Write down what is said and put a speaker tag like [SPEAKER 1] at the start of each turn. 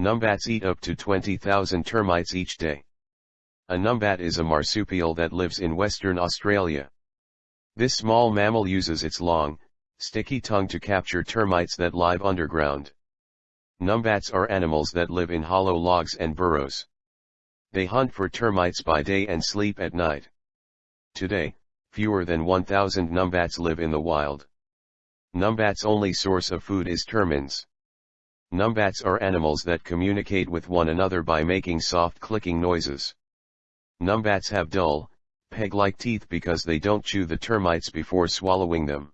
[SPEAKER 1] Numbats eat up to 20,000 termites each day. A numbat is a marsupial that lives in Western Australia. This small mammal uses its long, sticky tongue to capture termites that live underground. Numbats are animals that live in hollow logs and burrows. They hunt for termites by day and sleep at night. Today, fewer than 1,000 numbats live in the wild. Numbats' only source of food is termites. Numbats are animals that communicate with one another by making soft clicking noises. Numbats have dull, peg-like teeth because they don't chew the termites before swallowing them.